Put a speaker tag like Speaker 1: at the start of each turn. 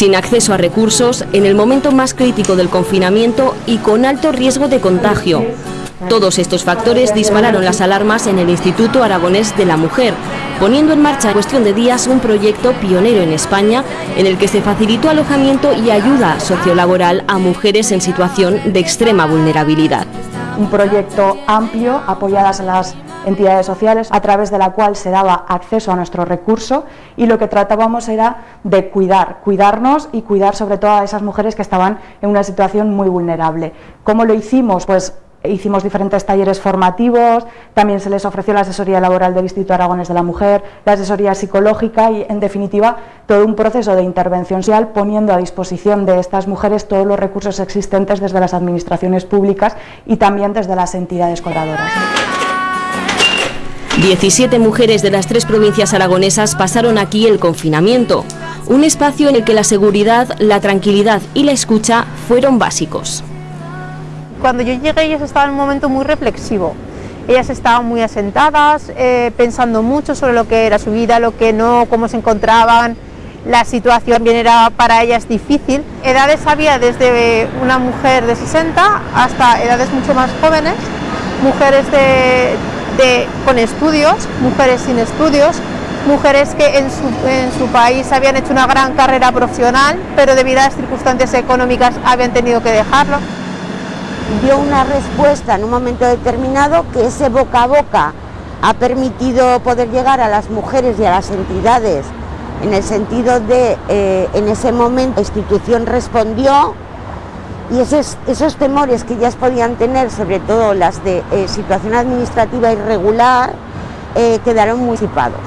Speaker 1: sin acceso a recursos, en el momento más crítico del confinamiento y con alto riesgo de contagio. Todos estos factores dispararon las alarmas en el Instituto Aragonés de la Mujer, poniendo en marcha cuestión de días un proyecto pionero en España en el que se facilitó alojamiento y ayuda sociolaboral a mujeres en situación de extrema vulnerabilidad.
Speaker 2: Un proyecto amplio, apoyadas las entidades sociales, a través de la cual se daba acceso a nuestro recurso y lo que tratábamos era de cuidar, cuidarnos y cuidar sobre todo a esas mujeres que estaban en una situación muy vulnerable. ¿Cómo lo hicimos? Pues hicimos diferentes talleres formativos, también se les ofreció la asesoría laboral del Instituto Aragones de la Mujer, la asesoría psicológica y, en definitiva, todo un proceso de intervención social poniendo a disposición de estas mujeres todos los recursos existentes desde las administraciones públicas y también desde las entidades colaboradoras.
Speaker 1: 17 mujeres de las tres provincias aragonesas pasaron aquí el confinamiento, un espacio en el que la seguridad, la tranquilidad y la escucha fueron básicos.
Speaker 3: Cuando yo llegué ellas estaban en un momento muy reflexivo. Ellas estaban muy asentadas, eh, pensando mucho sobre lo que era su vida, lo que no, cómo se encontraban. La situación también era para ellas difícil. Edades había desde una mujer de 60 hasta edades mucho más jóvenes, mujeres de, con estudios, mujeres sin estudios, mujeres que en su, país habían hecho una gran carrera profesional, pero debido a las circunstancias económicas habían tenido que dejarlo.
Speaker 4: Dio una respuesta en un momento determinado que ese boca a boca ha permitido poder llegar a las mujeres y a las entidades en el sentido de, eh, en ese momento, la institución respondió y esos, temores que ellas podían tener, sobre todo las de eh, situación administrativa irregular, eh, quedaron muy disipados.